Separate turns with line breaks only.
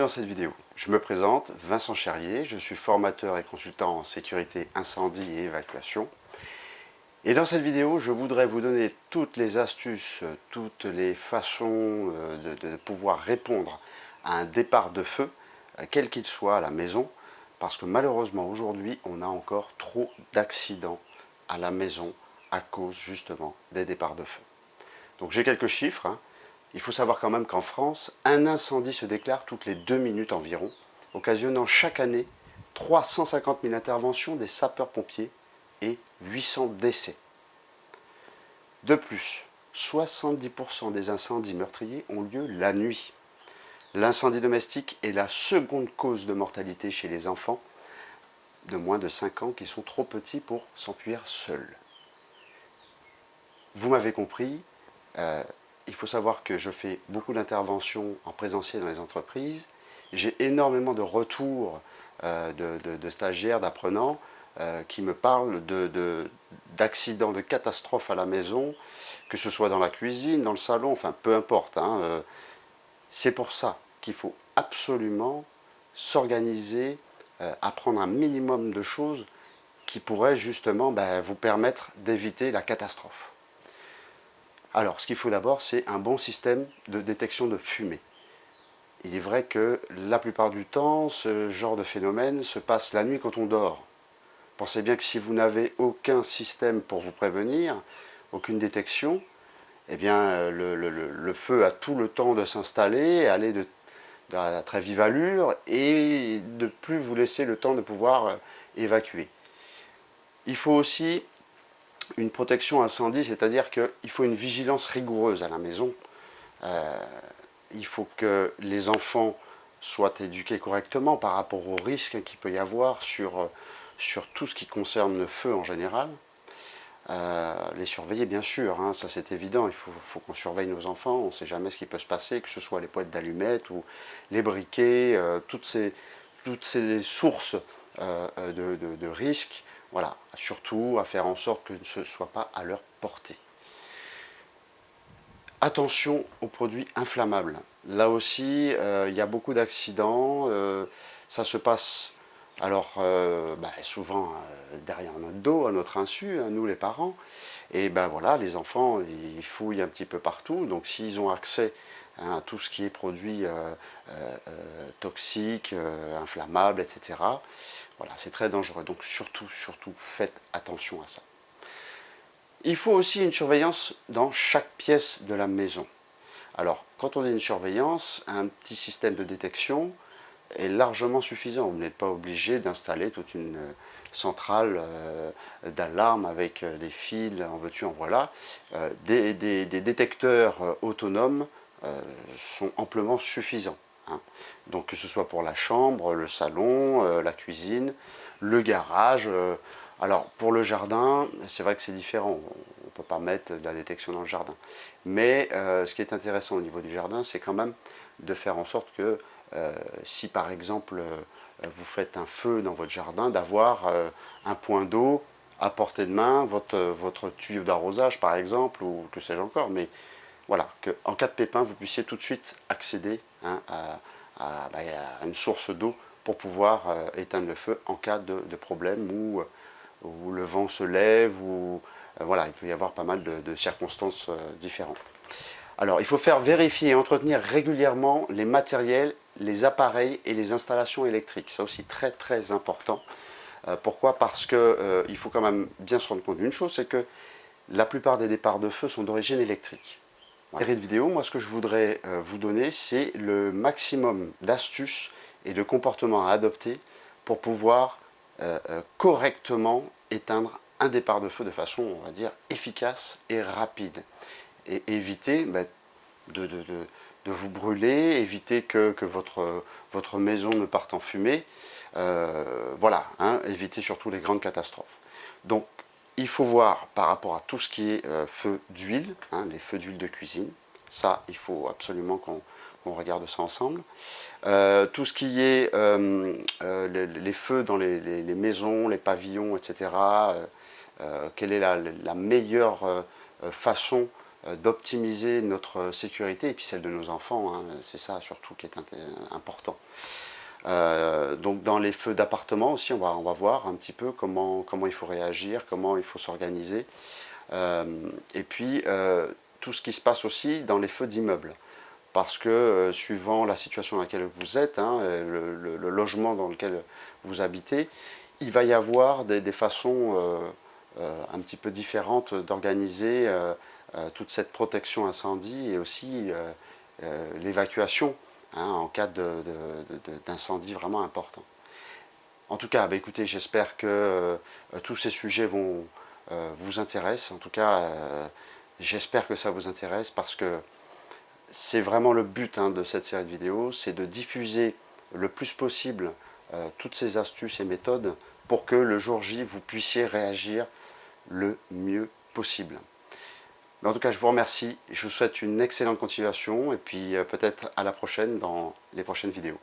dans cette vidéo. Je me présente, Vincent Cherrier, je suis formateur et consultant en sécurité incendie et évacuation. Et dans cette vidéo, je voudrais vous donner toutes les astuces, toutes les façons euh, de, pouvoir répondre à un départ de feu, euh, quel qu'il soit à la maison, parce que malheureusement aujourd'hui, on a encore trop d'accidents à la maison à cause justement des départs de feu. Donc j'ai quelques chiffres. Hein. Il faut savoir quand même qu'en France, un incendie se déclare toutes les deux minutes environ, occasionnant chaque année 350 000 interventions des sapeurs-pompiers et 800 décès. De plus, 70% des incendies meurtriers ont lieu la nuit. L'incendie domestique est la seconde cause de mortalité chez les enfants de moins de 5 ans qui sont trop petits pour s'enfuir seuls. Vous m'avez compris, euh, il faut savoir que je fais beaucoup d'interventions en présentiel dans les entreprises. J'ai énormément de retours euh, de, stagiaires, d'apprenants euh, qui me parlent d'accidents, de, catastrophes à la maison, que ce soit dans la cuisine, dans le salon, enfin peu importe. Hein, euh. C'est pour ça qu'il faut absolument s'organiser, apprendre un minimum de choses qui pourraient justement ben, vous permettre d'éviter la catastrophe. Alors, ce qu'il faut d'abord, c'est un bon système de détection de fumée. Il est vrai que la plupart du temps, ce genre de phénomène se passe la nuit quand on dort. Pensez bien que si vous n'avez aucun système pour vous prévenir, aucune détection, eh bien, le, feu a tout le temps de s'installer, aller de, à très vive allure et de plus vous laisser le temps de pouvoir euh, évacuer. Il faut aussi une protection incendie, c'est-à-dire qu'il faut une vigilance rigoureuse à la maison. Euh, il faut que les enfants soient éduqués correctement par rapport aux risques qu'il peut y avoir sur, sur tout ce qui concerne le feu en général. Euh, les surveiller bien sûr, hein, ça c'est évident, il faut, qu'on surveille nos enfants, on ne sait jamais ce qui peut se passer, que ce soit les poêles d'allumettes ou les briquets, euh, toutes, ces, toutes ces sources de, de risques voilà, surtout à faire en sorte que ce ne soit pas à leur portée. Attention aux produits inflammables. Là aussi, euh, il y a beaucoup d'accidents. Euh, ça se passe alors euh, bah, souvent derrière notre dos, à notre insu, hein, nous les parents. Et ben voilà, les enfants, ils fouillent un petit peu partout. Donc s'ils ont accès hein, tout ce qui est produit toxique, inflammable, etc. Voilà, c'est très dangereux. Donc surtout, surtout, faites attention à ça. Il faut aussi une surveillance dans chaque pièce de la maison. Alors, quand on a une surveillance, un petit système de détection est largement suffisant. Vous n'êtes pas obligé d'installer toute une euh, centrale euh, d'alarme avec euh, des fils, en veux-tu, en voilà. des, détecteurs autonomes sont amplement suffisants. Hein. Donc que ce soit pour la chambre, le salon, euh, la cuisine, le garage. Euh, alors pour le jardin, c'est vrai que c'est différent, on ne peut pas mettre de la détection dans le jardin. Mais euh, ce qui est intéressant au niveau du jardin, c'est quand même de faire en sorte que si par exemple vous faites un feu dans votre jardin, d'avoir un point d'eau à portée de main, votre, votre tuyau d'arrosage par exemple, ou que sais-je encore, mais voilà, qu'en cas de pépin, vous puissiez tout de suite accéder hein, bah, à, une source d'eau pour pouvoir euh, éteindre le feu en cas de, problème où, où, le vent se lève, ou euh, voilà, il peut y avoir pas mal de, circonstances euh, différentes. Alors, il faut faire vérifier et entretenir régulièrement les matériels, les appareils et les installations électriques. C'est aussi très très important. pourquoi? Parce qu'il faut quand même bien se rendre compte d'une chose, c'est que la plupart des départs de feu sont d'origine électrique. Vidéo, moi ce que je voudrais euh, vous donner, c'est le maximum d'astuces et de comportements à adopter pour pouvoir euh, euh, correctement éteindre un départ de feu de façon, on va dire, efficace et rapide. Et éviter bah, de, vous brûler, éviter que, votre, votre, maison ne parte en fumée. voilà, hein, éviter surtout les grandes catastrophes. Donc, il faut voir par rapport à tout ce qui est euh, feu d'huile, hein, les feux d'huile de cuisine. Ça, il faut absolument qu'on regarde ça ensemble. Euh, tout ce qui est euh, les, feux dans les, maisons, les pavillons, etc. quelle est la, meilleure façon d'optimiser notre sécurité et puis celle de nos enfants, hein. c'est ça surtout qui est important. Donc dans les feux d'appartement aussi, on va, on va voir un petit peu comment, comment il faut réagir, comment il faut s'organiser. et puis tout ce qui se passe aussi dans les feux d'immeubles parce que euh, suivant la situation dans laquelle vous êtes, hein, le, logement dans lequel vous habitez, il va y avoir des, façons euh, euh, un petit peu différentes d'organiser toute cette protection incendie et aussi l'évacuation hein, en cas d'incendie vraiment important. En tout cas, bah, écoutez, j'espère que tous ces sujets vont vous intéresser. En tout cas, j'espère que ça vous intéresse parce que c'est vraiment le but hein, de cette série de vidéos, c'est de diffuser le plus possible euh, toutes ces astuces et méthodes pour que le jour J, vous puissiez réagir le mieux possible. En tout cas, je vous remercie, je vous souhaite une excellente continuation et puis euh, peut-être à la prochaine dans les prochaines vidéos.